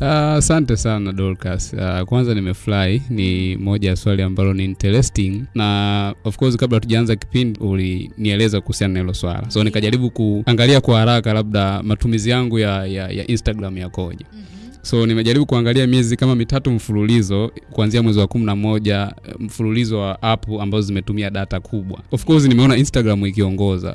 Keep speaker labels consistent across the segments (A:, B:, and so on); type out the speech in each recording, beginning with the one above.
A: Asante uh, sana Dorcas. Uh, kwanza nimefurahi, ni moja ya swali ambalo ni interesting na of course, kabla tujaanza kipindi ulinieleza kuhusiana na hilo swala, so nikajaribu kuangalia kwa haraka labda matumizi yangu ya, ya, ya Instagram yakoje. So nimejaribu kuangalia miezi kama mitatu mfululizo kuanzia mwezi wa kumi na moja mfululizo wa app ambazo zimetumia data kubwa. Of course nimeona Instagram ikiongoza,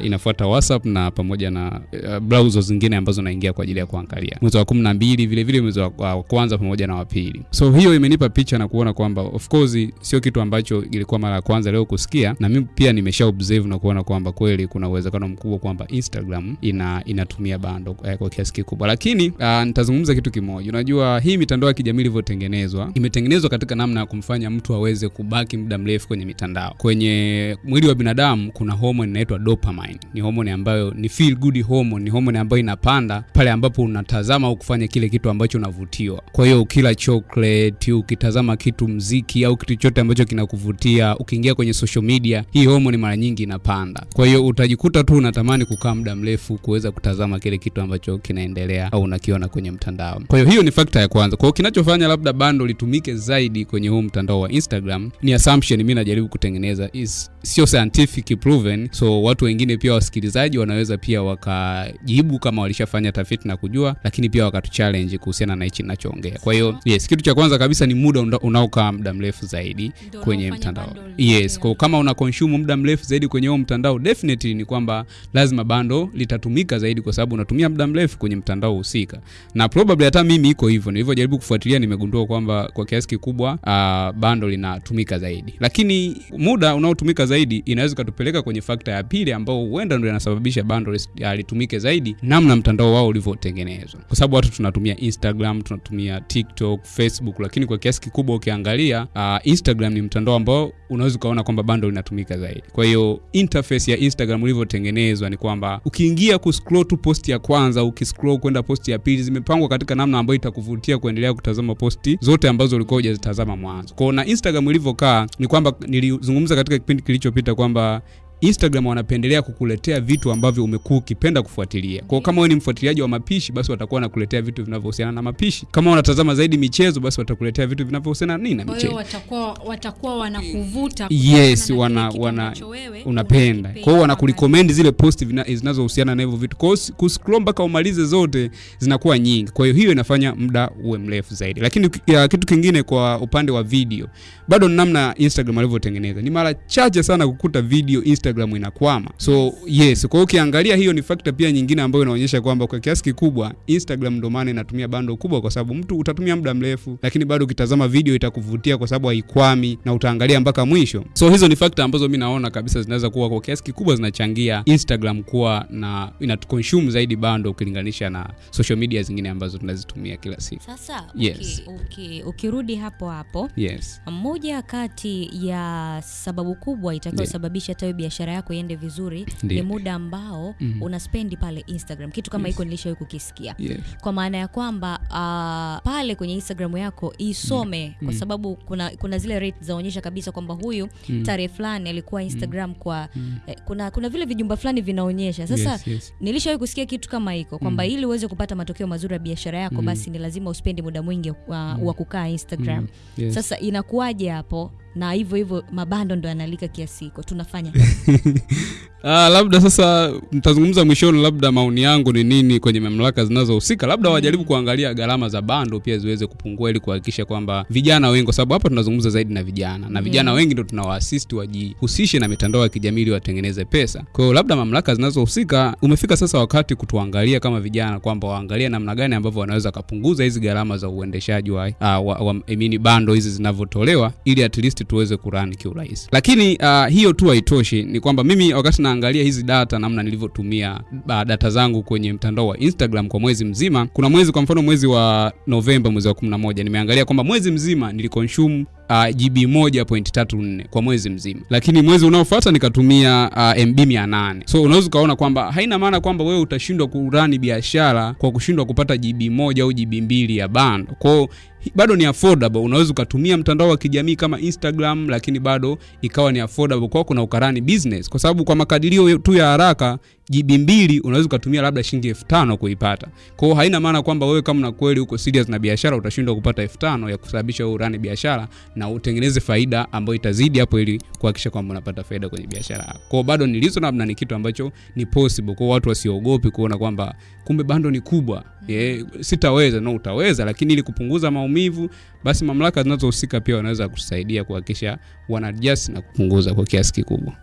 A: uh, inafuata WhatsApp na pamoja na uh, browser zingine ambazo naingia kwa ajili ya kuangalia. Mwezi wa kumi na mbili vile vile mwezi wa kwanza pamoja na wa pili. So hiyo imenipa picha na kuona kwamba of course sio kitu ambacho ilikuwa mara ya kwanza leo kusikia, na mimi pia nimesha observe na kuona kwamba kweli kuna uwezekano mkubwa kwamba Instagram ina inatumia bando eh, kwa kiasi kikubwa, lakini uh, nitazungumza kitu kimoja. Unajua, hii mitandao ya kijamii ilivyotengenezwa, imetengenezwa katika namna ya kumfanya mtu aweze kubaki muda mrefu kwenye mitandao. Kwenye mwili wa binadamu kuna hormone inaitwa dopamine. Ni hormone ambayo ni feel good hormone, ni hormone ambayo inapanda pale ambapo unatazama au kufanya kile kitu ambacho unavutiwa. Kwa hiyo ukila chocolate, ukitazama kitu mziki au kitu chote ambacho kinakuvutia, ukiingia kwenye social media, hii hormone mara nyingi inapanda. Kwa hiyo utajikuta tu unatamani kukaa muda mrefu kuweza kutazama kile kitu ambacho kinaendelea au unakiona kwenye mtandao. Kwa hiyo hiyo ni fakta ya kwanza. Kwa hiyo kinachofanya labda bando litumike zaidi kwenye huu mtandao wa Instagram ni assumption mimi najaribu kutengeneza, is sio scientific proven, so watu wengine pia wasikilizaji wanaweza pia wakajibu kama walishafanya tafiti na kujua, lakini pia wakatu challenge kuhusiana na hichi ninachoongea. Kwa hiyo yes, kitu cha kwanza kabisa ni muda unaokaa muda mrefu zaidi
B: Ndio
A: kwenye mtandao. Yes, kwa kama una consume muda mrefu zaidi kwenye huo mtandao, definitely ni kwamba lazima bando litatumika zaidi, kwa sababu unatumia muda mrefu kwenye mtandao husika, na probably hata mimi iko hivyo. Nilivyojaribu kufuatilia, nimegundua kwamba kwa kiasi kikubwa uh, bando linatumika zaidi, lakini muda unaotumika zaidi inaweza ikatupeleka kwenye fakta ya pili, ambao huenda ndio inasababisha bando uh, litumike zaidi, namna mtandao wao ulivyotengenezwa, kwa sababu watu tunatumia Instagram, tunatumia TikTok, Facebook, lakini kwa kiasi kikubwa ukiangalia uh, Instagram ni mtandao ambao unaweza ukaona kwamba bando linatumika zaidi. Kwa hiyo interface ya Instagram ilivyotengenezwa ni kwamba ukiingia kuscroll tu post ya kwanza, ukiscroll kwenda post ya pili, zimepangwa katika namna ambayo itakuvutia kuendelea kutazama posti zote ambazo ulikuwa hujazitazama mwanzo. Kwa na Instagram ilivyokaa ni kwamba nilizungumza katika kipindi kilichopita kwamba Instagram wanapendelea kukuletea vitu ambavyo umekuwa ukipenda kufuatilia. Kwa kama wewe ni mfuatiliaji wa mapishi, basi watakuwa wanakuletea vitu vinavyohusiana na mapishi. Kama unatazama zaidi michezo, basi watakuletea vitu vinavyohusiana na nini na michezo.
B: watakuwa watakuwa wanakuvuta
A: Yes, wana, wana unapenda. Kwa hiyo wanakurecommend zile post zinazohusiana na hivyo vitu. Kwa hiyo kuscroll mpaka umalize zote zinakuwa nyingi. Kwa hiyo hiyo inafanya muda uwe mrefu zaidi. Lakini ya, kitu kingine kwa upande wa video, bado namna Instagram alivyotengeneza Ni mara chache sana kukuta video Instagram inakwama. So yes, kwa hiyo ukiangalia hiyo ni fakta pia nyingine ambayo inaonyesha kwamba kwa kiasi kikubwa Instagram ndo maana inatumia bando kubwa, kwa sababu mtu utatumia muda mrefu, lakini bado ukitazama video itakuvutia kwa sababu haikwami na utaangalia mpaka mwisho. So hizo ni fakta ambazo mi naona kabisa zinaweza kuwa kwa kiasi kikubwa zinachangia Instagram kuwa na inatuconsume zaidi bando ukilinganisha na social media zingine ambazo tunazitumia kila siku.
C: Sasa
A: Yes.
C: Okay, okay. ukirudi hapo hapo
A: Yes.
C: moja kati ya sababu kubwa itakayosababisha yeah. biashara yako iende vizuri
A: Ndi.
C: ni muda ambao
A: Mhm.
C: unaspendi pale Instagram. Kitu kama hiko Yes. nilishawahi kukisikia
A: Yes.
C: kwa maana ya kwamba uh, pale kwenye Instagram yako isome kwa
A: Mm.
C: sababu kuna, kuna zile rate zaonyesha kabisa kwamba huyu
A: Mm.
C: tarehe fulani alikuwa Instagram mm. kwa
A: Mm.
C: eh, kuna, kuna vile vijumba fulani vinaonyesha sasa
A: Yes, yes.
C: nilishawahi kusikia kitu kama hiko kwamba mm. ili uweze kupata matokeo mazuri ya biashara yako
A: Mm.
C: basi ni lazima uspendi muda mwingi wa, mm. wa kukaa Instagram
A: Mm. Yes.
C: sasa inakuwaje hapo na hivyo hivyo mabando ndo yanalika kiasi hiko tunafanya.
A: Ah, labda sasa mtazungumza mwishoni, labda maoni yangu ni nini kwenye mamlaka zinazohusika, labda wajaribu kuangalia gharama za bando pia ziweze kupungua, ili kuhakikisha kwamba vijana wengi, kwa sababu hapa tunazungumza zaidi na vijana na vijana wengi ndo tunawaasisti wajihusishe na mitandao ya kijamii ili watengeneze pesa. Kwa hiyo labda mamlaka zinazohusika, umefika sasa wakati kutuangalia kama vijana, kwamba waangalie namna gani ambavyo wanaweza kupunguza hizi gharama za uendeshaji wa, uh, wa, wa mean, bando hizi zinavyotolewa, ili at least tuweze kurani kiurahisi. Lakini uh, hiyo tu haitoshi, ni kwamba mimi wakati naangalia hizi data namna nilivyotumia uh, data zangu kwenye mtandao wa Instagram kwa mwezi mzima, kuna mwezi kwa mfano mwezi wa Novemba, mwezi wa 11 nimeangalia kwamba mwezi mzima niliconsume uh, GB 1.34 kwa mwezi mzima, lakini mwezi unaofuata nikatumia uh, MB 800. So unaweza ukaona kwamba haina maana kwamba wewe utashindwa kurani biashara kwa kushindwa kupata GB moja au GB mbili ya bando. Kwao bado ni affordable. Unaweza ukatumia mtandao wa kijamii kama Instagram, lakini bado ikawa ni affordable kwako na ukarani business, kwa sababu kwa makadirio tu ya haraka GB mbili unaweza ukatumia labda shilingi elfu tano kuipata. Kwa hiyo haina maana kwamba wewe kama na kweli uko serious na biashara utashindwa kupata elfu tano ya kusababisha wewe urani biashara na utengeneze faida ambayo itazidi hapo, ili kuhakikisha kwamba unapata faida kwenye biashara yako. Kwa bado nilizo namna ni kitu ambacho ni possible. Kwa watu wasiogopi kuona kwamba kumbe bando ni kubwa. Yeah, sitaweza. No, utaweza, lakini ili kupunguza maumivu, basi mamlaka zinazohusika pia wanaweza kusaidia kuhakikisha wana adjust na kupunguza kwa kiasi kikubwa.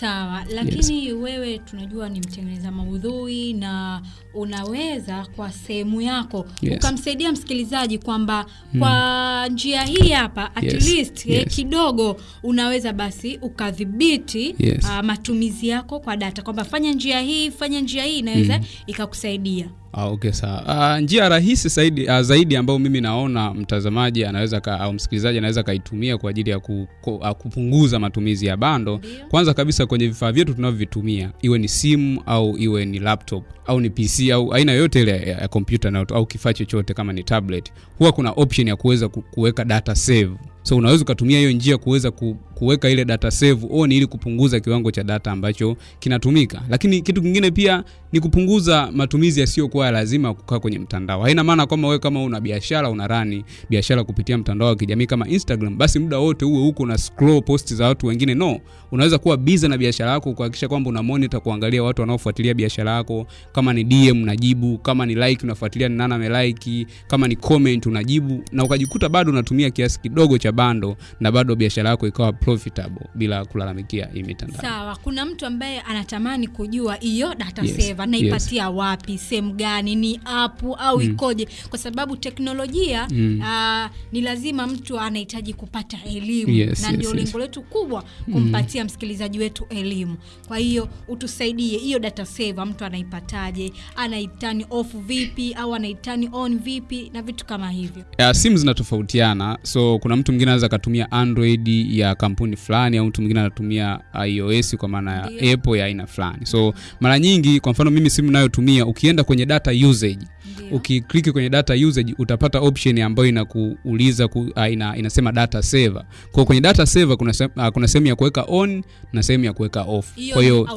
B: Sawa, lakini yes. wewe tunajua ni mtengeneza maudhui na unaweza kwa sehemu yako
A: Yes.
B: ukamsaidia msikilizaji kwamba kwa njia hii hapa at
A: Yes,
B: least
A: yes.
B: eh, kidogo unaweza basi ukadhibiti
A: Yes.
B: uh, matumizi yako kwa data kwamba fanya njia hii, fanya njia hii inaweza mm. ikakusaidia.
A: Ah, okay sawa. Ah, njia rahisi zaidi, ah, zaidi ambayo mimi naona mtazamaji anaweza ka, au msikilizaji anaweza kaitumia kwa ajili ya ku, ku, ah, kupunguza matumizi ya bando. Kwanza kabisa kwenye vifaa vyetu tunavyovitumia, iwe ni simu au iwe ni laptop au ni PC au aina yoyote ile ya, kompyuta na au kifaa chochote kama ni tablet, huwa kuna option ya kuweza ku- kuweka data save. So unaweza ukatumia hiyo njia kuweza ku, kuweka ile data save on ili kupunguza kiwango cha data ambacho kinatumika. Lakini kitu kingine pia ni kupunguza matumizi yasiyokuwa ya lazima kukaa kwenye mtandao. Haina maana kwamba wewe kama una biashara una rani biashara kupitia mtandao wa kijamii kama Instagram, basi muda wote uwe huko na scroll post za watu wengine. No, unaweza kuwa busy na biashara yako, kuhakikisha kwamba una monitor, kuangalia watu wanaofuatilia biashara yako. Kama ni DM unajibu, kama ni like unafuatilia ni nani amelike, kama ni comment unajibu, na ukajikuta bado unatumia kiasi kidogo cha bando na bado biashara yako ikawa profitable bila kulalamikia hii mitandao.
B: Sawa, kuna mtu ambaye anatamani kujua hiyo data
A: Yes,
B: saver naipatia yes. wapi, sehemu gani, ni app au mm. ikoje? Kwa sababu teknolojia mm. uh, ni lazima mtu anahitaji kupata elimu
A: Yes,
B: na
A: yes,
B: ndio
A: yes.
B: lengo letu kubwa kumpatia msikilizaji wetu elimu. Kwa hiyo utusaidie hiyo data saver, mtu anaipataje? Anaitani off vipi au anaitani on vipi na vitu kama hivyo.
A: ya simu zinatofautiana so kuna mtu mwingine anaweza akatumia android ya kampuni fulani au mtu mwingine anatumia ios kwa maana ya
B: yeah.
A: apple ya aina fulani so mara nyingi kwa mfano mimi simu nayotumia ukienda kwenye data usage
B: yeah.
A: ukikliki kwenye data usage utapata option ambayo inakuuliza ku, uh, ina, inasema data saver kwa kwenye data saver kuna se- uh, kuna sehemu ya kuweka on na sehemu ya kuweka off kwa hiyo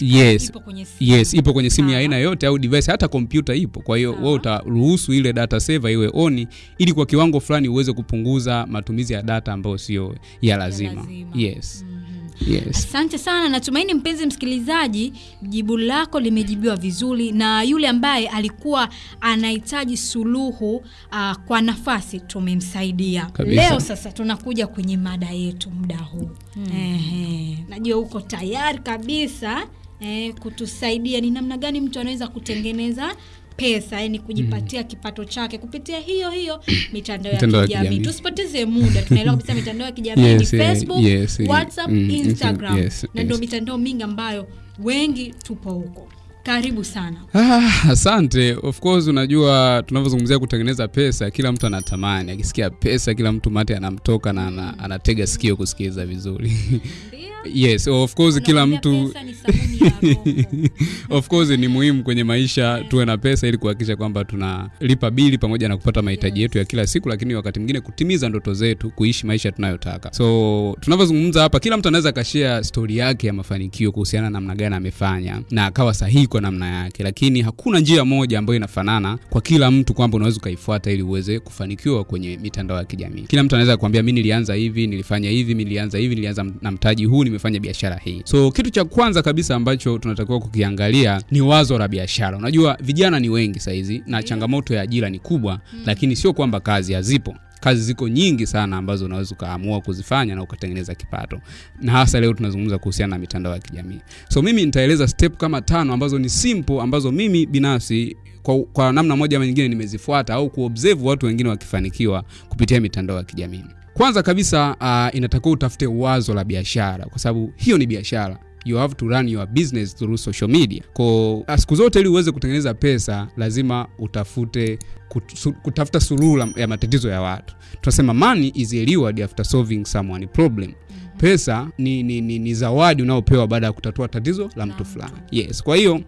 A: Yes.
B: ipo kwenye simu.
A: yes ipo kwenye simu ya aina yote au device hata kompyuta ipo kwa hiyo wewe utaruhusu ile data saver iwe on ili kwa kiwango fulani uweze kupunguza matumizi ya data ambayo sio ya lazima,
B: lazima.
A: yes
B: Mhm.
A: yes
B: Asante sana, natumaini mpenzi msikilizaji, jibu lako limejibiwa vizuri, na yule ambaye alikuwa anahitaji suluhu uh, kwa nafasi tumemsaidia.
A: Kabisa.
B: Leo sasa tunakuja kwenye mada yetu muda huu Ehe, najua uko tayari kabisa eh, kutusaidia ni namna gani mtu anaweza kutengeneza pesa yani kujipatia mm. kipato chake. Kupitia hiyo hiyo mitandao ya kijamii. Tusipoteze muda, tunaelewa kabisa mitandao ya kijamii
A: Yes,
B: ni
A: eh,
B: Facebook,
A: yes, yes,
B: WhatsApp,
A: mm,
B: Instagram.
A: Yes,
B: na ndio mitandao mingi ambayo wengi tupo huko. Karibu sana.
A: Ah, asante. Of course unajua tunavyozungumzia kutengeneza pesa kila mtu anatamani. Akisikia pesa kila mtu mate anamtoka na anatega sikio kusikiliza vizuri yes of course kila mtu of course ni muhimu kwenye maisha tuwe na pesa ili kuhakikisha kwamba tunalipa bili pamoja na kupata mahitaji yetu ya kila siku lakini wakati mwingine kutimiza ndoto zetu kuishi maisha tunayotaka. So tunavyozungumza hapa kila mtu anaweza akashea stori yake ya mafanikio kuhusiana na namna gani amefanya na akawa sahihi kwa namna yake lakini hakuna njia moja ambayo inafanana kwa kila mtu kwamba unaweza ukaifuata ili uweze kufanikiwa kwenye mitandao ya kijamii. Kila mtu anaweza kuambia mi nilianza hivi nilifanya hivi mi nilianza hivi nilianza na mtaji huu nimefanya biashara hii. So kitu cha kwanza kabisa ambacho tunatakiwa kukiangalia ni wazo la biashara. Unajua vijana ni wengi sahizi na changamoto ya ajira ni kubwa lakini sio kwamba kazi hazipo. Kazi ziko nyingi sana ambazo unaweza ukaamua kuzifanya na ukatengeneza kipato. Na hasa leo tunazungumza kuhusiana na mitandao ya kijamii. So mimi nitaeleza step kama tano ambazo ni simple ambazo mimi binafsi kwa, kwa namna moja ama nyingine nimezifuata au kuobserve watu wengine wakifanikiwa kupitia mitandao ya kijamii kwanza kabisa uh, inatakiwa utafute wazo la biashara kwa sababu hiyo ni biashara. You have to run your business through social media. Ko siku zote ili uweze kutengeneza pesa lazima utafute kutu, kutafuta suluhu ya matatizo ya watu. Tunasema money is a reward after solving someone problem. Pesa ni, ni, ni, ni zawadi unaopewa baada ya kutatua tatizo la mtu fulani. Yes. Kwa hiyo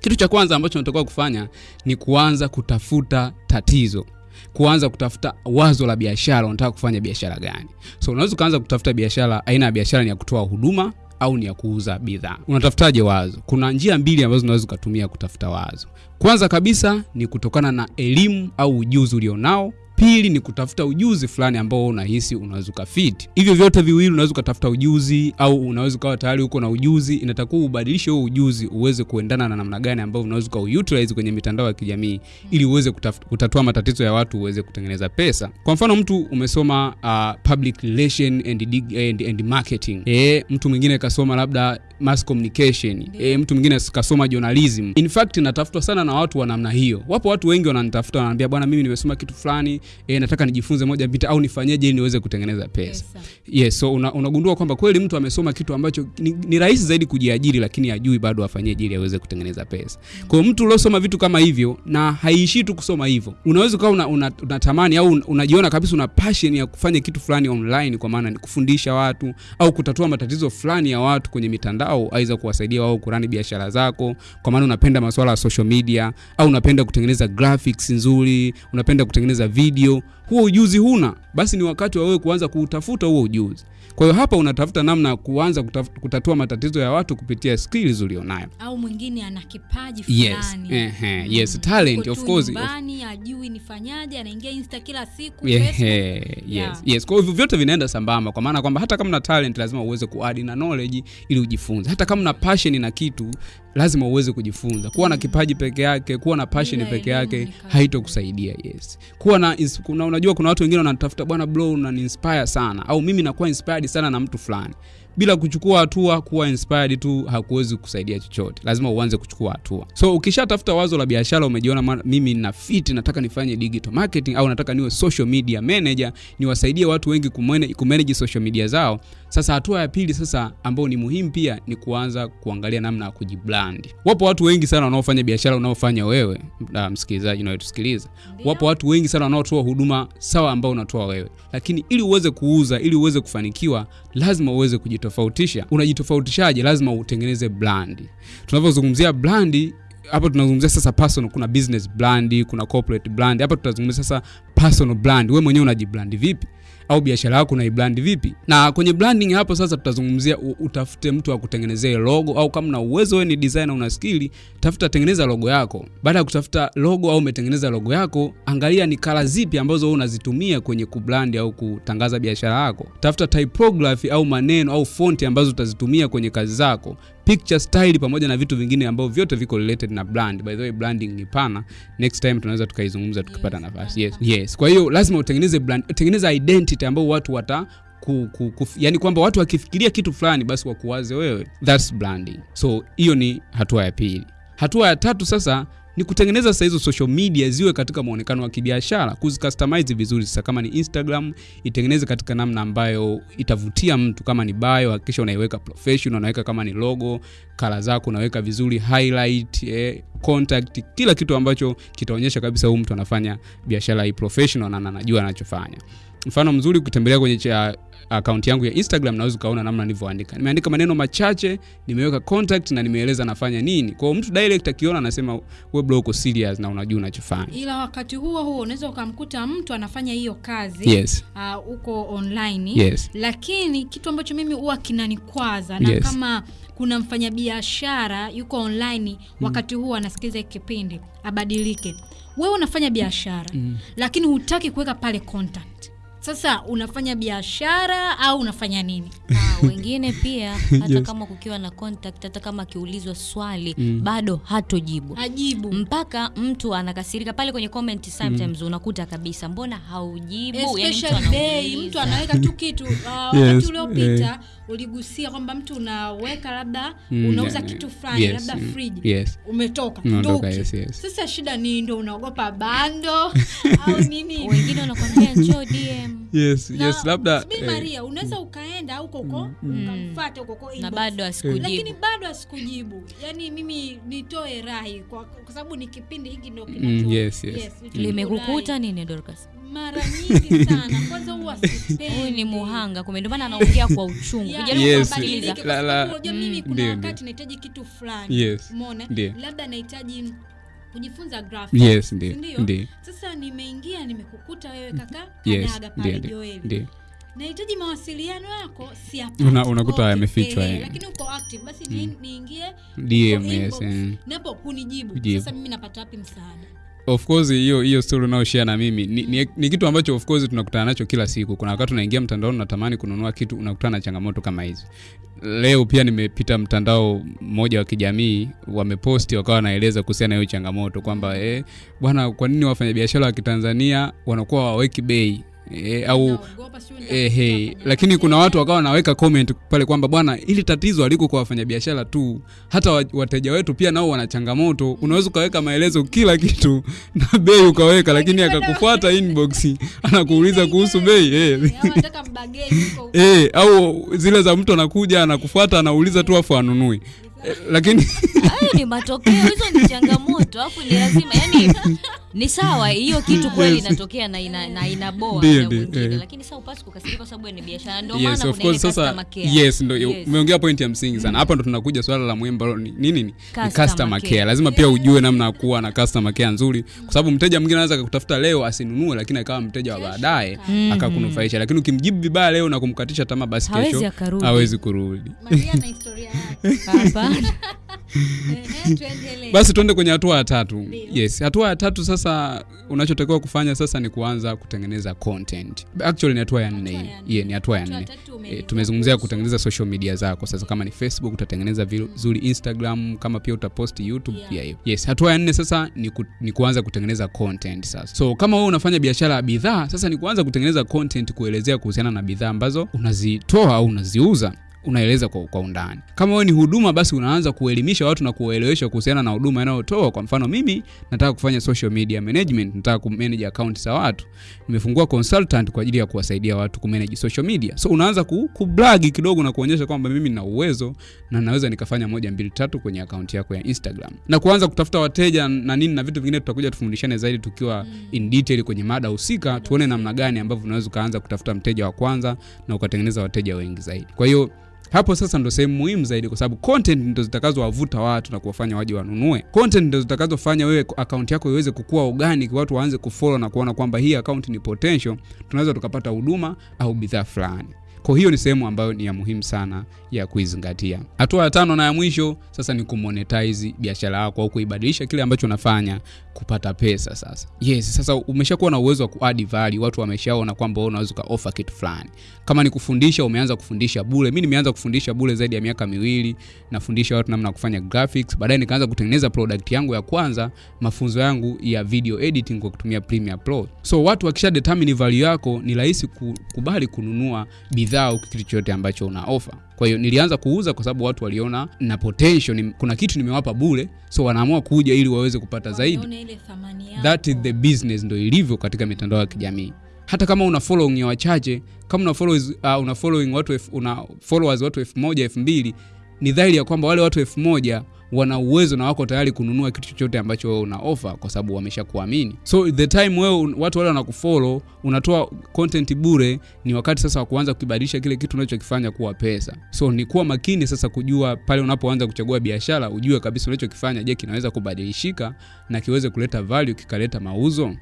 A: kitu cha kwanza ambacho unatakiwa kufanya ni kuanza kutafuta tatizo kuanza kutafuta wazo la biashara unataka kufanya biashara gani? So unaweza ukaanza kutafuta biashara aina ya biashara ni ya kutoa huduma au ni ya kuuza bidhaa. Unatafutaje wazo? Kuna njia mbili ambazo unaweza ukatumia kutafuta wazo. Kwanza kabisa ni kutokana na elimu au ujuzi ulionao pili ni kutafuta ujuzi fulani ambao unahisi unaweza ukafiti hivyo vyote viwili unaweza ukatafuta ujuzi au unaweza ukawa tayari uko na ujuzi inatakiwa ubadilishe huo ujuzi uweze kuendana na namna gani ambao unaweza ukauutilize kwenye mitandao ya kijamii ili uweze kutatua matatizo ya watu uweze kutengeneza pesa. Kwa mfano mtu umesoma uh, public relation and, dig- and, and marketing. E, mtu mwingine kasoma labda mass communication. E, mtu mwingine kasoma journalism. In fact natafutwa sana na watu wa namna hiyo. Wapo watu wengi wananitafuta wananiambia bwana mimi nimesoma kitu fulani e, nataka nijifunze moja mbili au nifanyeje ili niweze kutengeneza pesa. Yes so una, unagundua kwamba kweli mtu amesoma kitu ambacho ni, ni rahisi zaidi kujiajiri lakini ajui bado afanyeje ili aweze kutengeneza pesa. Kwa mtu uliosoma vitu kama hivyo na haiishii tu kusoma hivyo unaweza ukawa una, una, unatamani au un- unajiona kabisa una passion ya kufanya kitu fulani online kwa maana ni kufundisha watu au kutatua matatizo fulani ya watu kwenye mitandao aidha kuwasaidia wao kurani biashara zako kwa maana unapenda masuala ya social media au unapenda kutengeneza graphics nzuri unapenda kutengeneza video huo ujuzi huna basi ni wakati wa wewe kuanza kuutafuta huo ujuzi kwa hiyo hapa unatafuta namna ya kuanza kutatua matatizo ya watu kupitia skills ulionayo
B: au mwingine ana kipaji fulani.
A: yes
B: eh,
A: ehe, yes talent of course
B: nyumbani ajui nifanyaje anaingia insta kila siku
A: yeah,
B: Facebook.
A: yes,
B: Yeah.
A: yes. Kwa hivyo vyote vinaenda sambamba, kwa maana kwamba hata kama una talent lazima uweze kuadi na knowledge ili ujifunze. Hata kama una passion na kitu lazima uweze kujifunza. Kuwa na kipaji peke yake, kuwa na passion peke yake haitokusaidia. Yes. Kuwa na kuna, unajua kuna watu wengine wanatafuta bwana bro unani-inspire sana au mimi nakuwa inspired sana na mtu fulani. Bila kuchukua hatua kuwa inspired tu hakuwezi kusaidia chochote. Lazima uanze kuchukua hatua. So ukishatafuta wazo la biashara umejiona mimi na fit nataka nifanye digital marketing au nataka niwe social media manager, niwasaidie watu wengi kumene, kumanage social media zao. Sasa hatua ya pili sasa ambayo ni muhimu pia ni kuanza kuangalia namna ya kujibrand. Wapo watu wengi sana wanaofanya biashara unaofanya wewe, msikilizaji unayetusikiliza. Wapo watu wengi sana wanaotoa huduma sawa ambao unatoa wewe, lakini ili uweze kuuza, ili uweze kufanikiwa, lazima uweze kujitofautisha. Unajitofautishaje? Lazima utengeneze brand. Tunavyozungumzia brand hapa tunazungumzia sasa personal, kuna business brand, kuna corporate brand. Hapa tutazungumzia sasa personal brand. Wewe mwenyewe unajibrand vipi? Au biashara yako na unaibrand vipi? Na kwenye branding hapo sasa tutazungumzia utafute mtu wa kutengenezea logo au kama na uwezo wewe ni designer una skili tafuta tengeneza logo yako. Baada ya kutafuta logo au umetengeneza logo yako angalia ni kala zipi ambazo wewe unazitumia kwenye kubrand au kutangaza biashara yako. Tafuta typography au maneno au fonti ambazo utazitumia kwenye kazi zako picture style pamoja na vitu vingine ambavyo vyote viko related na brand. By the way branding ni pana. Next time tunaweza tukaizungumza tukipata nafasi. yes yes. Kwa hiyo lazima utengeneze brand tengeneza identity ambayo watu wata ku, ku, ku, yani kwamba watu wakifikiria kitu fulani basi wakuwaze wewe. Thats branding. So hiyo ni hatua ya pili. Hatua ya tatu sasa ni kutengeneza sasa hizo social media ziwe katika muonekano wa kibiashara kuzicustomize vizuri. Sasa kama ni instagram itengeneze katika namna ambayo itavutia mtu. Kama ni bio hakikisha unaiweka professional unaweka kama ni logo kala zako unaweka vizuri highlight eh, contact kila kitu ambacho kitaonyesha kabisa huyu mtu anafanya biashara hii professional na anajua anachofanya. Mfano mzuri ukitembelea kwenye cha akaunti yangu ya instagram naweza ukaona namna nilivyoandika. Nimeandika maneno machache nimeweka contact na nimeeleza nafanya nini. Kwa hiyo mtu direct akiona anasema we bro uko serious na unajua unachofanya.
B: Ila wakati huo huo unaweza ukamkuta mtu anafanya hiyo kazi
A: yes.
B: uh, huko online.
A: Yes.
B: Lakini kitu ambacho mimi huwa kinanikwaza na
A: Yes.
B: kama kuna mfanyabiashara yuko online wakati huu anasikiliza kipindi abadilike. Wewe unafanya biashara
A: Mm.
B: lakini hutaki kuweka pale contact sasa unafanya biashara au unafanya nini?
C: Ah, wengine pia hata
A: Yes.
C: kama kukiwa na contact hata kama akiulizwa swali
A: Mm.
C: bado hatojibu.
B: Ajibu
C: mpaka mtu anakasirika pale kwenye comment sometimes mm. unakuta kabisa mbona haujibu? Yani mtu
B: day mtu anaweka tu kitu. Uh,
A: Yes,
B: wakati uliopita uligusia kwamba mtu unaweka labda
A: Mm,
B: unauza
A: yeah,
B: kitu fulani
A: yes,
B: labda
A: mm,
B: friji.
A: Yes.
B: Umetoka no,
A: yes, yes.
B: sasa shida ni ndio unaogopa bando au nini?
C: Wengine wanakwambia njoo
A: yes
B: Na-
A: yes labda
B: Maria
A: eh,
B: maria unaweza ukaenda huko huko ukamfata huko huko
C: na bado asikujibu.
B: Lakini bado asikujibu. Yaani mimi nitoe rahi kwa, kwa sababu ni kipindi hiki ndo
A: Mm,
B: kinacho-
A: yes, yes.
B: vitu
C: limekukuta
B: rai.
C: nini dorcas?
B: Mara nyingi sana. Kwanza huwa sipendi.
C: huyu ni muhanga kumbe ndio maana anaongea kwa uchungu.
B: Yeah,
C: kijaribu
A: Yes.
B: unajua mimi kuna wakati nahitaji kitu fulani.
A: Yes.
B: umeona? Labda nahitaji kujifunza graphics,
A: yes ndio ndio
B: sasa nimeingia nimekukuta wewe kaka
A: yes
B: kadaga pale joeli nahitaji mawasiliano yako siyapati.
A: Una- unakuta yamefichwa,
B: eh,
A: eh.
B: lakini uko active basi mm. niingie
A: DM,
B: uko
A: yes, eh.
B: napo
A: kunijibu.
B: Sasa mimi napata wapi msaada
A: of course hiyo hiyo story unaoshare na mimi ni, ni, ni kitu ambacho of course tunakutana nacho kila siku. Kuna wakati unaingia mtandaoni unatamani kununua kitu unakutana na changamoto kama hizi leo pia nimepita mtandao mmoja wa kijamii wameposti wakawa wanaeleza kuhusiana na hiyo changamoto kwamba eh, bwana kwa nini wafanyabiashara wa kitanzania wanakuwa waweki bei eh, au
B: e,
A: Eh, hey. lakini kuna watu wakawa wanaweka comment pale kwamba bwana ili tatizo aliko kwa wafanyabiashara tu hata wateja wetu pia nao wana changamoto unaweza ukaweka maelezo kila kitu na bei ukaweka lakini akakufuata inbox anakuuliza kuhusu bei eh.
B: hey, au nataka mbageni huko huko.
A: Eh, au zile za mtu anakuja anakufuata anauliza tu afu anunui eh, lakini
C: hayo ni matokeo hizo ni changamoto afu ni lazima yani ni sawa hiyo kitu kweli inatokea na ina, na inaboa
A: Ndio, ndio,
C: yeah.
A: eh.
C: lakini sasa upasi kukasirika kwa sababu ni biashara ndio
A: yes,
C: maana kuna
A: course sasa
C: customer care
A: yes ndio
C: Yes.
A: umeongea point ya msingi sana hapa mm. ndo tunakuja swala la muhimu ambalo ni nini ni, ni
C: Customer
A: customer
C: care.
A: care lazima pia ujue namna ya kuwa na customer care nzuri kwa sababu mteja mwingine anaweza akakutafuta leo asinunue lakini akawa mteja wa baadaye mm. akakunufaisha lakini ukimjibu vibaya leo na kumkatisha tamaa basi
C: Hawezi
A: kesho hawezi kurudi
B: Maria na historia yake
C: Hapana.
B: Ehe, tuendelee.
A: basi tuende kwenye hatua ya tatu.
B: Dio.
A: yes hatua ya tatu sasa unachotakiwa kufanya sasa ni kuanza kutengeneza content. Actually ni hatua ya nne. yeah, ni hatua ya nne. e, tumezungumzia kutengeneza social media zako. Sasa kama ni facebook utatengeneza vizuri instagram kama pia utaposti youtube
B: Yeah.
A: pia hiyo yes hatua ya nne sasa ni, ku, ni kuanza kutengeneza content sasa. So kama wewe unafanya biashara ya bidhaa sasa ni kuanza kutengeneza content kuelezea kuhusiana na bidhaa ambazo unazitoa au unaziuza unaeleza kwa, kwa undani. Kama wewe ni huduma basi unaanza kuelimisha watu na kuwaelewesha kuhusiana na huduma inayotoa. Kwa mfano mimi nataka kufanya social media management nataka kumanage account za watu. Nimefungua consultant kwa ajili ya kuwasaidia watu kumanage social media. So unaanza ku, kublagi kidogo na kuonyesha kwamba mimi nina uwezo na naweza nikafanya moja mbili tatu kwenye akaunti yako ya instagram. Na kuanza kutafuta wateja na nini na vitu vingine tutakuja tufundishane zaidi tukiwa in detail kwenye mada husika. Tuone namna gani ambavyo unaweza ukaanza kutafuta mteja wa kwanza na ukatengeneza wateja wengi zaidi. Kwa hiyo hapo sasa ndo sehemu muhimu zaidi kwa sababu content ndo zitakazowavuta watu na kuwafanya waje wanunue. Content ndo zitakazofanya wewe account yako iweze kukua organic watu waanze kufollow na kuona kwamba hii account ni potential tunaweza tukapata huduma au bidhaa fulani kwa hiyo ni sehemu ambayo ni ya muhimu sana ya kuizingatia. Hatua ya tano na ya mwisho sasa ni kumonetize biashara yako au kuibadilisha kile ambacho unafanya kupata pesa sasa. Yes sasa umeshakuwa na uwezo wa kuadd watu wameshaona kwamba unaweza ukaofa kitu fulani. Kama ni kufundisha umeanza kufundisha bule mi nimeanza kufundisha bule zaidi ya miaka miwili nafundisha watu namna ya kufanya graphics. Baadaye nikaanza kutengeneza product yangu ya kwanza mafunzo yangu ya video editing kwa kutumia Premiere Pro. So watu wakisha determine value yako ni rahisi kukubali kununua bidhaa au kitu chochote ambacho una offer. Kwa hiyo nilianza kuuza kwa sababu watu waliona na potential ni, kuna kitu nimewapa bure so wanaamua kuja ili waweze kupata zaidi. that is the business ndo ilivyo katika mitandao ya kijamii. Hata kama una following ya wachache kama una followers, uh, una following watu una followers watu elfu moja elfu mbili ni dhahiri ya kwamba wale watu elfu moja wana uwezo na wako tayari kununua kitu chochote ambacho wewe una offer kwa sababu wamesha kuamini so the time wewe watu wale wanakufollow unatoa content bure ni wakati sasa wa kuanza kukibadilisha kile kitu unachokifanya kuwa pesa. So ni kuwa makini sasa kujua pale unapoanza kuchagua biashara ujue kabisa unachokifanya je kinaweza kubadilishika na kiweze kuleta value kikaleta mauzo?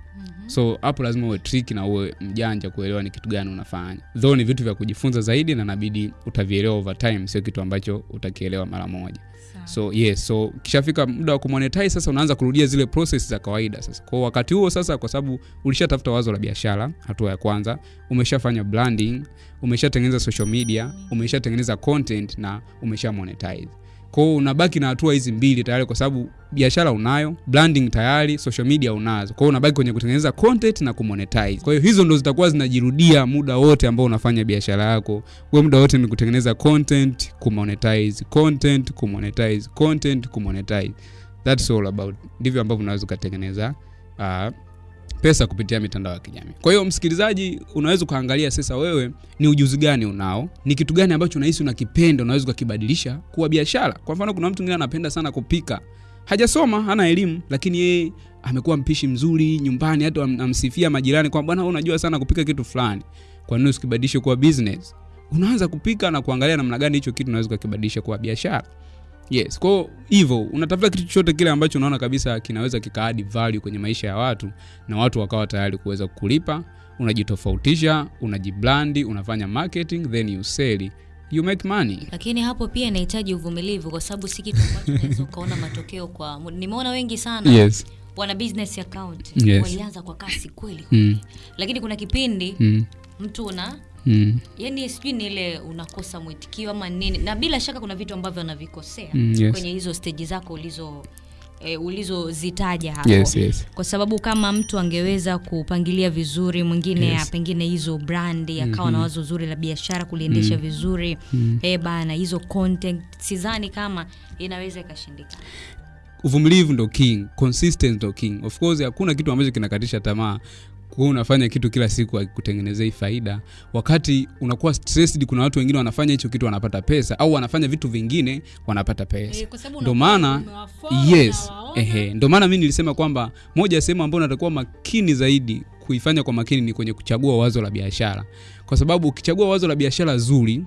A: So hapo lazima uwe trick na uwe mjanja kuelewa ni kitu gani unafanya. Though ni vitu vya kujifunza zaidi na nabidi utavielewa over time sio kitu ambacho utakielewa mara moja. So yes so kishafika muda wa kumonetize sasa unaanza kurudia zile process za kawaida sasa. Kwa wakati huo sasa kwa sababu ulishatafuta wazo la biashara hatua ya kwanza umeshafanya branding umeshatengeneza social media. umeshatengeneza content na umesha monetize kwao unabaki na hatua hizi mbili tayari kwa sababu biashara unayo branding tayari social media unazo. Kwao unabaki kwenye kutengeneza content na kumonetize. Kwa hiyo hizo ndo zitakuwa zinajirudia muda wote ambao unafanya biashara yako. We muda wote ni kutengeneza content kumonetize content kumonetize content kumonetize. That's all about ndivyo ambavyo unaweza ukatengeneza uh, pesa kupitia mitandao ya kijamii. Kwa hiyo msikilizaji unaweza ukaangalia sasa wewe ni ujuzi gani unao ni kitu gani ambacho unahisi unakipenda unaweza ukakibadilisha kuwa biashara. Kwa mfano kuna mtu mwingine anapenda sana kupika. Hajasoma hana elimu lakini yeye amekuwa mpishi mzuri nyumbani hata am- amsifia majirani kwamba bwana unajua sana kupika kitu fulani. Kwa nini usikibadilishe kuwa business? Unaanza kupika na kuangalia namna gani hicho kitu unaweza ukakibadilisha kuwa biashara yes kwao hivyo unatafuta kitu chochote kile ambacho unaona kabisa kinaweza kikaadi value kwenye maisha ya watu na watu wakawa tayari kuweza kulipa unajitofautisha unajiblandi unafanya marketing then you sell you make money
C: lakini hapo pia inahitaji uvumilivu kwa sababu si kitu ambacho unaweza ukaona matokeo kwa nimeona wengi sana
A: yes
C: wana business account
A: Yes.
C: walianza kwa kasi kweli
A: mm.
C: lakini kuna kipindi
A: Mm.
C: mtu una
A: Mm.
C: yani sijui ni ile unakosa mwitikio ama nini na bila shaka kuna vitu ambavyo anavikosea
A: Mm, yes.
C: kwenye hizo steji zako ulizo e, ulizozitaja hapo
A: yes yes
C: kwa sababu kama mtu angeweza kupangilia vizuri mwingine
A: Yes.
C: pengine hizo brandi akawa na wazo zuri la biashara kuliendesha mm-hmm. vizuri mm. e bana hizo content sidhani kama inaweza ikashindikana
A: uvumilivu ndo king consistent ndo king of course hakuna kitu ambacho kinakatisha tamaa kuwa unafanya kitu kila siku akikutengenezei faida. Wakati unakuwa stressed kuna watu wengine wanafanya hicho kitu wanapata pesa au wanafanya vitu vingine wanapata pesa.
B: Ndio
A: ndo maana yes. ehe. Ndio maana mi nilisema kwamba moja ya sehemu ambayo natakuwa makini zaidi kuifanya kwa makini ni kwenye kuchagua wazo la biashara. Kwa sababu ukichagua wazo la biashara zuri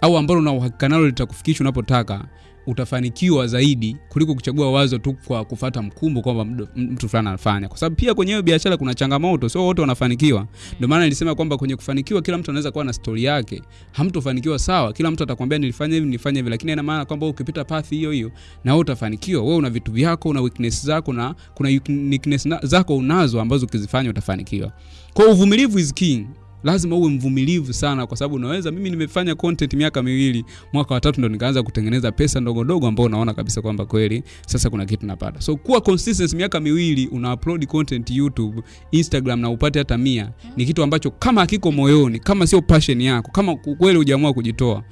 A: au ambalo una uhakika nalo litakufikisha unapotaka utafanikiwa zaidi kuliko kuchagua wazo tu kwa kufata mkumbo kwamba mtu fulani anafanya. Kwa sababu pia kwenye hiyo biashara kuna changamoto sio wote wanafanikiwa. Ndio maana nilisema kwamba kwenye kufanikiwa kila mtu anaweza kuwa na stori yake. Hamtofanikiwa sawa kila mtu atakwambia nilifanya hivi nilifanya hivi lakini ina maana kwamba ukipita path hiyo hiyo na wewe utafanikiwa. Wewe una vitu vyako una weakness zako na kuna weakness zako unazo ambazo ukizifanya utafanikiwa. Kwa uvumilivu is king lazima uwe mvumilivu sana kwa sababu unaweza mimi nimefanya content miaka miwili mwaka watatu ndo nikaanza kutengeneza pesa ndogo ndogo ambao unaona kabisa kwamba kweli sasa kuna kitu napata. So kuwa consistency miaka miwili una upload content youtube instagram na upate hata mia ni kitu ambacho kama hakiko moyoni kama sio passion yako kama kweli hujaamua kujitoa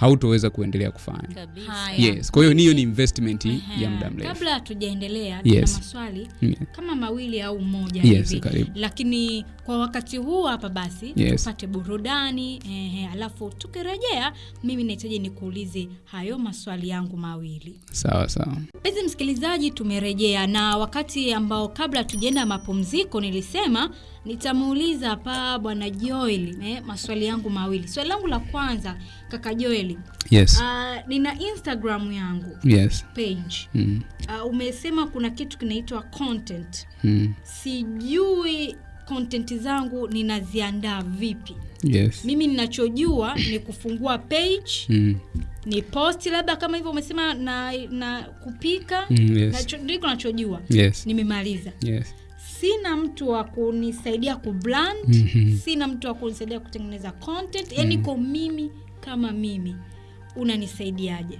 A: hautoweza kuendelea kufanya yes kwa hiyo niyo ni investment
B: Ehe.
A: ya muda mrefu
B: kabla hatujaendelea
A: Yes.
B: maswali
A: Yeah.
B: kama mawili au moja
A: Yes,
B: hivi
A: karibu.
B: lakini kwa wakati huu hapa basi
A: Yes.
B: tupate burudani ehe, alafu tukirejea mimi nahitaji nikuulize hayo maswali yangu mawili
A: sawa sawa
B: mpenzi msikilizaji tumerejea na wakati ambao kabla tujaenda mapumziko nilisema nitamuuliza hapa bwana joel eh, maswali yangu mawili. Swali langu la kwanza kaka Joel.
A: yes.
B: uh, nina instagram yangu
A: yes.
B: page.
A: Mm.
B: uh, umesema kuna kitu kinaitwa content.
A: Mm.
B: sijui content zangu ninaziandaa vipi.
A: Yes.
B: Mimi ninachojua ni kufungua page
A: mm.
B: ni posti labda kama hivyo umesema na, na kupika.
A: Mm, yes.
B: Nacho- ndiko nachojua.
A: Yes.
B: Nimemaliza.
A: Yes
B: sina mtu wa kunisaidia kubrand
A: Mhm.
B: sina mtu wa kunisaidia kutengeneza content yani mm. ko mimi kama mimi unanisaidiaje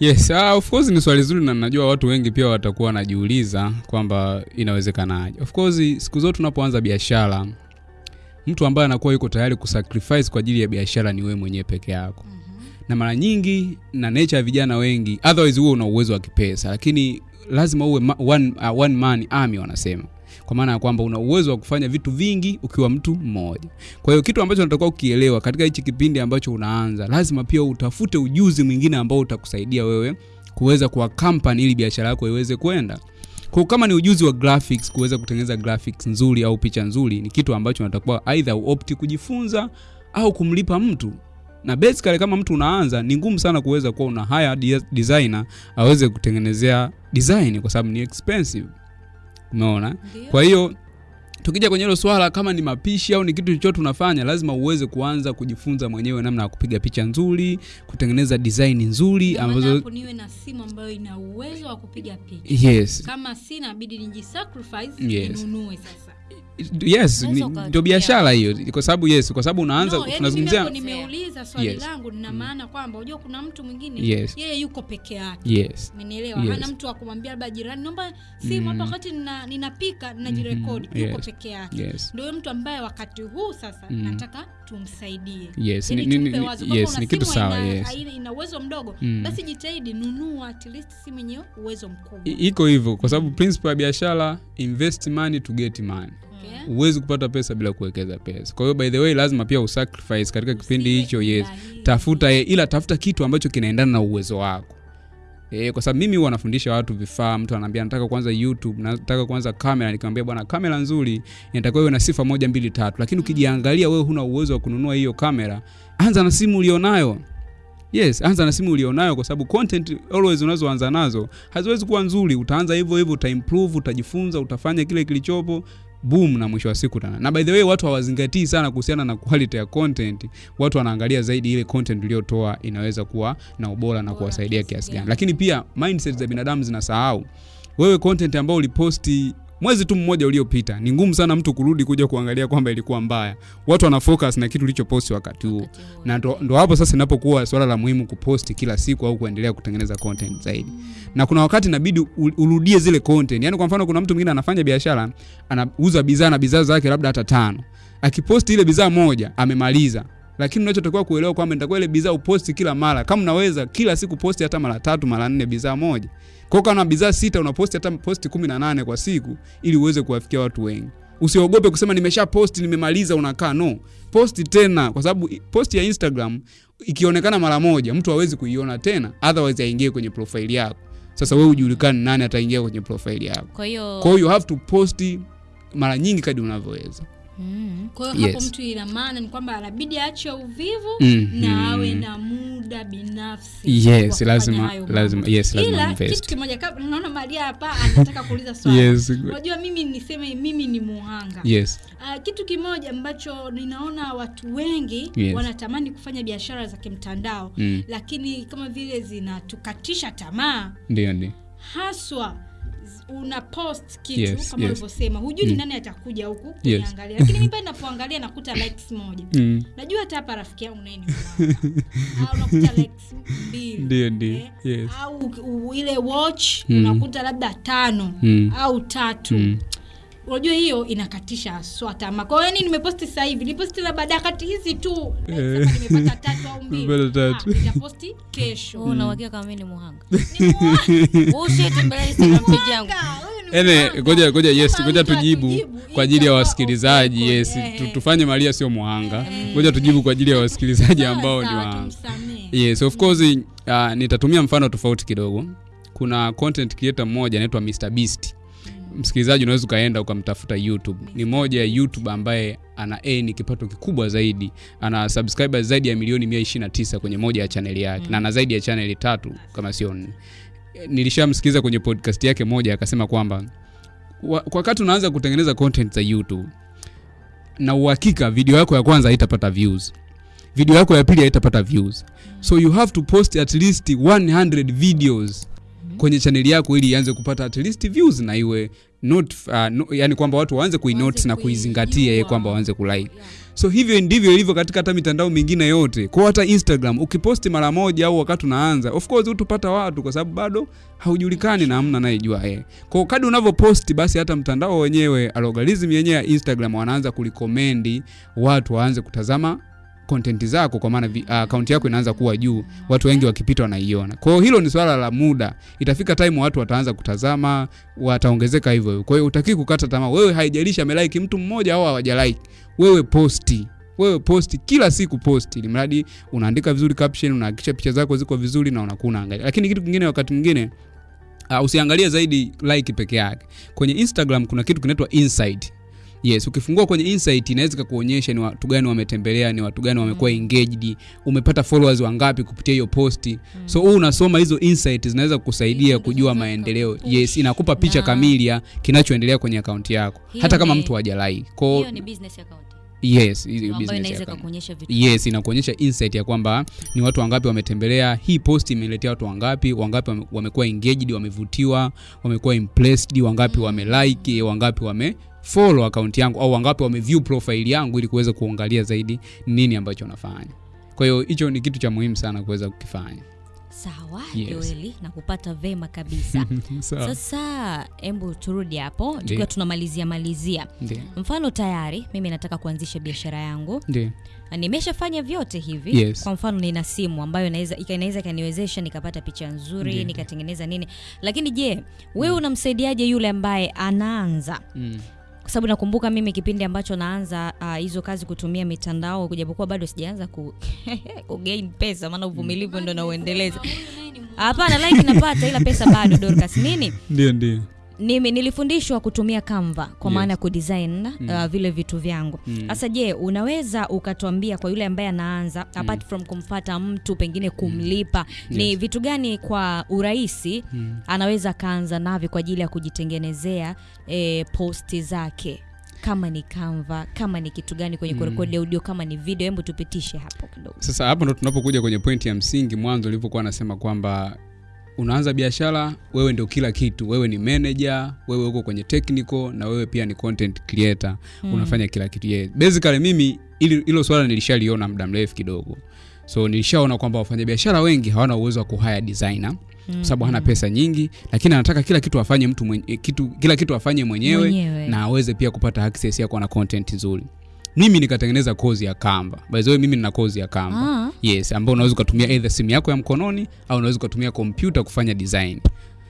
A: yes uh, of course ni swali zuri na najua watu wengi pia watakuwa wanajiuliza kwamba inawezekanaje of course siku zote tunapoanza biashara mtu ambaye anakuwa yuko tayari kusacrifice kwa ajili ya biashara ni wewe mwenyewe peke yako mm -hmm. na mara nyingi na nature ya vijana wengi otherwise huwe una uwezo wa kipesa lakini lazima uwe ma, one, uh, one man army wanasema kwa maana ya kwamba una uwezo wa kufanya vitu vingi ukiwa mtu mmoja. Kwa hiyo kitu ambacho unatakiwa kukielewa katika hichi kipindi ambacho unaanza lazima pia utafute ujuzi mwingine ambao utakusaidia wewe kuweza kuwa company ili biashara yako iweze kwenda kwa kama ni ujuzi wa graphics kuweza kutengeneza graphics nzuri au picha nzuri ni kitu ambacho unatakiwa aidha uopti kujifunza au kumlipa mtu. Na basically kama mtu unaanza ni ngumu sana kuweza kuwa una hire designer aweze kutengenezea design kwa sababu ni expensive umeona kwa hiyo tukija kwenye hilo swala kama ni mapishi au ni kitu chochote unafanya lazima uweze kuanza kujifunza mwenyewe namna ya kupiga picha nzuri kutengeneza design nzuri ambazo
B: niwe na simu ambayo ina uwezo wa kupiga picha.
A: Yes.
B: Kama sina bidi nijisacrifice
A: Yes.
B: ninunue sasa
A: yes ndio biashara hiyo kwa sababu yes kwa sababu unaanza
B: no,
A: tunazungumzia
B: nimeuliza swali
A: Yes.
B: langu nina maana kwamba unajua kuna mtu mwingine
A: Yes.
B: yeye yuko peke yake
A: yes
B: umenielewa
A: Yes.
B: hana mtu wa kumwambia labda jirani naomba simu hapa wakati nina- ninapika ninajirekodi
A: mm.
B: yuko
A: Yes.
B: peke yake
A: yes
B: ndio mtu ambaye wakati huu sasa
A: Mm.
B: nataka tumsaidie.
A: Yes
B: Yaani
A: ni, ni,
B: wazo.
A: Yes ni kitu sawa
B: ina-
A: yes.
B: ina uwezo mdogo
A: Mm.
B: basi jitahidi nunua at least simu yenye uwezo mkubwa.
A: Iko hivyo kwa sababu principle ya biashara invest money to get money.
B: Okay.
A: huwezi kupata pesa bila kuwekeza pesa. Kwa hiyo by the way lazima pia usacrifice katika kipindi hicho yes. tafuta ila tafuta kitu ambacho kinaendana na uwezo wako E, kwa sababu mimi huwa nafundisha watu vifaa mtu anaambia nataka kwanza youtube nataka kwanza kamera nikamwambia bwana kamera nzuri inatakiwa iwe na sifa moja mbili tatu. Lakini ukijiangalia wewe huna uwezo wa kununua hiyo kamera anza na simu ulionayo. Yes anza na simu ulionayo kwa sababu content always unazoanza nazo haziwezi kuwa nzuri. Utaanza hivyo hivyo utaimprove utajifunza utafanya kile kilichopo boom na mwisho wa siku tana na by the way watu hawazingatii sana kuhusiana na quality ya content. Watu wanaangalia zaidi ile content uliyotoa inaweza kuwa na ubora na kuwasaidia
B: kiasi
A: gani. lakini pia mindset za binadamu zinasahau. Wewe content ambao uliposti mwezi tu mmoja uliopita ni ngumu sana mtu kurudi kuja kuangalia kwamba ilikuwa mbaya. Watu wana focus na kitu ulichoposti wakati huo.
C: Wakati huo.
A: na ndo, ndo hapo sasa inapokuwa swala la muhimu kuposti kila siku au kuendelea kutengeneza content zaidi. Na kuna wakati inabidi urudie zile content. Yani kwa mfano kuna mtu mwingine anafanya biashara anauza bidhaa na bidhaa zake labda hata tano. Akiposti ile bidhaa moja amemaliza lakini unachotakiwa kuelewa kwamba nitakuwa ile bidhaa uposti kila mara. Kama unaweza kila siku posti hata mara tatu mara nne bidhaa moja. Kwa hiyo kama una bidhaa sita unaposti hata posti kumi na nane kwa siku ili uweze kuwafikia watu wengi. Usiogope kusema nimesha posti nimemaliza unakaa no. Posti tena kwa sababu posti ya instagram ikionekana mara moja mtu hawezi kuiona tena otherwise aingie kwenye profile yako. Sasa wewe ujulikane nani ataingia kwenye profile yako.
C: Kwa hiyo
A: you have to posti mara nyingi kadi unavyoweza
C: mm.
B: kwa hiyo hapo mtu ina maana ni kwamba anabidi aache uvivu
A: Mm,
B: -hmm.
A: na
B: awe na muda binafsi
A: Yes, lazima- lazima- yes, lazima
B: ila
A: invest.
B: kitu kimoja kabla naona maria hapa anataka kuuliza swali
A: Yes.
B: unajua mimi niseme mimi ni muhanga
A: yes
B: Uh, kitu kimoja ambacho ninaona watu wengi
A: Yes.
B: wanatamani kufanya biashara za kimtandao
A: Mm.
B: lakini kama vile zinatukatisha tamaa
A: ndio ndio
B: haswa una post kitu
A: Yes,
B: kama
A: yes.
B: ulivyosema hujui ni nani atakuja huku
A: Yes.
B: kuniangalia lakini mimi pale napoangalia nakuta likes moja
A: Mm.
B: najua hata hapa rafiki yangu naye ni unakuta likes mbili
A: Ndio, ndio.
B: Eh,
A: Yes.
B: au u- ile watch
A: Mm.
B: unakuta labda tano
A: Mm.
B: au tatu
A: Mm.
B: Unajua hiyo inakatisha haswa tamaa. Kwa hiyo yani nimeposti sasa hivi niposti labda dakati hizi tu.
A: Eh.
B: sasa nimepata tatu au mbili. Ah, nitaposti kesho.
C: Wewe una uhakika kama mimi ni muhanga?
B: Ni mwanga.
C: ushetembelea instagram page yangu.
A: ene
B: mwanga.
A: ngoja ngoja yes
B: Kama
A: ngoja tujibu kwa ajili ya wasikilizaji yes
B: eh.
A: tufanye maria sio muhanga. Ngoja tujibu kwa ajili ya wasikilizaji ambao ni wa yes of course uh, nitatumia mfano tofauti kidogo. Kuna content creator mmoja anaitwa Mr Beast msikilizaji unaweza ukaenda ukamtafuta youtube. Ni moja ya youtube ambaye ana e, ni kipato kikubwa zaidi. Ana subscriber zaidi ya milioni 129 kwenye moja ya chaneli yake. Mm. na ana zaidi ya chaneli tatu kama sio nne. Nilishamsikiliza kwenye podcast yake moja akasema kwamba kwa wakati unaanza kutengeneza content za youtube na uhakika video yako ya kwanza haitapata views. Video yako ya pili haitapata views. So you have to post at least 100 videos kwenye chaneli yako ili ianze kupata at least views na iwe not, uh, no, yani kwamba watu waanze
B: kuinote
A: na kuizingatia
B: yeye
A: kwamba waanze kulike.
B: Yeah.
A: so hivyo ndivyo ilivyo katika hata mitandao mingine yote. Kwa hata instagram ukiposti mara moja au wakati unaanza of course utupata watu kwa sababu bado haujulikani na hamna anayejua yeye. Kwa kadi unavyoposti basi hata mtandao wenyewe algorithm yenyewe ya instagram wanaanza kulikomendi watu waanze kutazama content zako kwa maana akaunti yako inaanza kuwa juu watu wengi wakipita wanaiona. Kwa hiyo hilo ni swala la muda. Itafika time watu wataanza kutazama wataongezeka hivyo kwa hiyo utakii kukata tamaa. Wewe haijalishi amelike mtu mmoja au hawajalike. Wewe posti. Wewe posti. Kila siku posti. Ili mradi unaandika vizuri caption unahakikisha picha zako ziko vizuri na unakuwa unaangalia. Lakini kitu kingine wakati mwingine uh, usiangalie zaidi like peke yake. Kwenye instagram kuna kitu kinaitwa insight yes ukifungua kwenye insight inaweza ikakuonyesha ni watu gani wametembelea ni watu gani wamekuwa mm. engaged umepata followers wangapi kupitia hiyo posti mm. so huu unasoma hizo insight zinaweza kukusaidia kujua maendeleo yes inakupa picha kamili ya kinachoendelea kwenye akaunti yako hata kama mtu hajalike Kwa-
C: hiyo ni business account
A: yes yes inakuonyesha insight ya kwamba ni watu wangapi wametembelea. Hii post imeletea watu wangapi wangapi wame- wamekuwa engaged wamevutiwa wamekuwa impressed wangapi mm. wamelike wangapi wame follow account yangu au wangapi wameview profile yangu ili kuweza kuangalia zaidi nini ambacho nafanya. Kwa hiyo hicho ni kitu cha muhimu sana kuweza kukifanya
C: sawa
A: Yes.
C: joeli na kupata vema kabisa
A: so.
C: sasa embu turudi hapo tukiwa tunamalizia malizia
A: Ndio.
C: mfano tayari mimi nataka kuanzisha biashara yangu. Na nimeshafanya vyote hivi
A: Yes.
C: kwa mfano nina simu ambayo inaweza ika- inaweza ikaniwezesha nikapata picha nzuri nikatengeneza nini lakini je wewe unamsaidiaje yule ambaye anaanza
A: Mm.
C: Kwa sababu nakumbuka mimi kipindi ambacho naanza hizo uh, kazi kutumia mitandao kujapokuwa bado sijaanza ku, kugain pesa maana uvumilivu ndo nauendeleza. Hapana like napata ila pesa bado dorcas. Nini?
A: Ndio ndio
C: Nimi, nilifundishwa kutumia Canva kwa
A: Yes.
C: maana ya kudesign mm. uh, vile vitu vyangu sasa je unaweza ukatuambia kwa yule ambaye anaanza mm. apart from kumfata mtu pengine kumlipa mm. ni vitu gani kwa urahisi mm. anaweza akaanza navyo kwa ajili ya kujitengenezea e, posti zake kama ni Canva kama ni kitu gani kwenye kurekodi audio kama ni video hebu tupitishe hapo kidogo
A: sasa hapo ndo tunapokuja kwenye pointi ya msingi mwanzo ulivyokuwa anasema kwamba unaanza biashara wewe ndio kila kitu wewe ni manager wewe uko kwenye technical na wewe pia ni content creator Mm. unafanya kila kitu yeah. basically mimi hilo swala nilishaliona muda mrefu kidogo so nilishaona kwamba wafanyabiashara wengi hawana uwezo wa kuhaya designer kwa sababu hana pesa nyingi lakini anataka kila kitu afanye mtu mwenye, kitu, kila kitu afanye mwenyewe,
C: Mwenyewe.
A: na aweze pia kupata access ya kuwa na content nzuri mimi nikatengeneza kozi ya kamba By the way mimi nina kozi ya kamba
C: Ah.
A: Yes, ambao unaweza ukatumia either simu yako ya mkononi au unaweza ukatumia kompyuta kufanya design.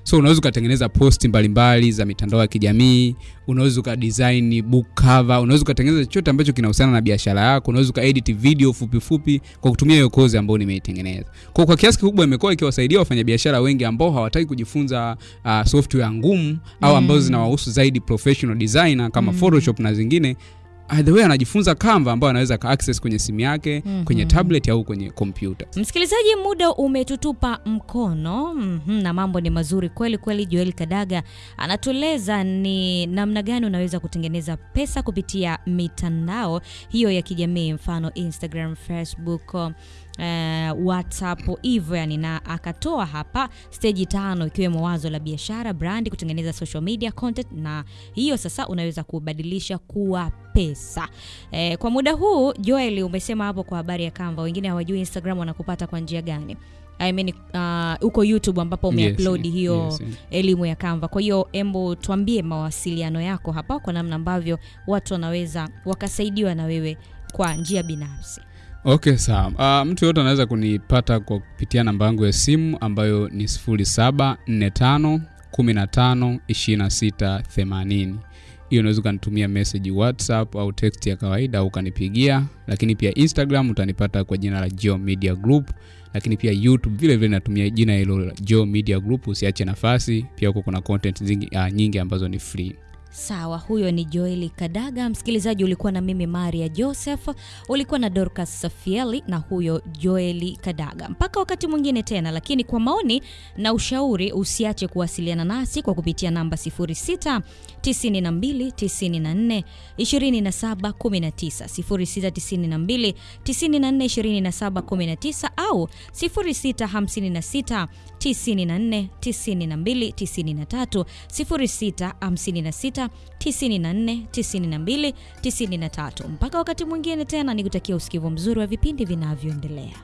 A: So unaweza ukatengeneza posti mbalimbali za mitandao ya kijamii, unaweza ukadesign book cover, unaweza ukatengeneza chochote ambacho kinahusiana na biashara yako, unaweza ukaedit video fupi fupi kwa kutumia hiyo kozi ambayo nimeitengeneza. Kwa kwa kiasi kikubwa imekuwa ikiwasaidia wafanyabiashara wengi ambao hawataki kujifunza uh, software ngumu au ambazo zinawahusu zaidi professional designer kama mm. Photoshop na zingine either way anajifunza Canva ambayo anaweza ka access kwenye simu yake, mm -hmm. kwenye tablet au kwenye kompyuta.
C: Msikilizaji, muda umetutupa mkono mm -hmm. na mambo ni mazuri kweli kweli. Joel Kadaga anatueleza ni namna gani unaweza kutengeneza pesa kupitia mitandao hiyo ya kijamii, mfano Instagram, Facebook, uh, WhatsApp hivyo yani, na akatoa hapa steji tano ikiwemo wazo la biashara, brand, kutengeneza social media content, na hiyo sasa unaweza kubadilisha kuwa pesa. Eh, kwa muda huu Joel, umesema hapo kwa habari ya Canva, wengine hawajui Instagram wanakupata kwa njia gani? I mean, uh, uko YouTube ambapo umeupload
A: Yes,
C: hiyo
A: yes, yes.
C: elimu ya Canva. Kwa hiyo embo tuambie mawasiliano yako hapa kwa namna ambavyo watu wanaweza wakasaidiwa na wewe kwa njia binafsi.
A: Okay, sawa. Uh, mtu yoyote anaweza kunipata kwa kupitia namba yangu ya simu ambayo ni 0745 15 26 80. Hiyo unaweza ukanitumia message WhatsApp au text ya kawaida au ukanipigia, lakini pia Instagram utanipata kwa jina la Geo Media Group, lakini pia YouTube vile vile natumia jina hilo la Geo Media Group. Usiache nafasi, pia huko kuna content zingi, uh, nyingi ambazo ni free.
C: Sawa, huyo ni Joeli Kadaga. Msikilizaji, ulikuwa na mimi Maria Joseph, ulikuwa na Dorcas Safieli na huyo Joeli Kadaga. Mpaka wakati mwingine tena, lakini kwa maoni na ushauri usiache kuwasiliana nasi kwa kupitia namba 06 92 94 27 19 06 92 94 27 19 au 06 56 94 92 93 06 56 94 92 93. Mpaka wakati mwingine tena, nikutakia usikivu mzuri wa vipindi vinavyoendelea.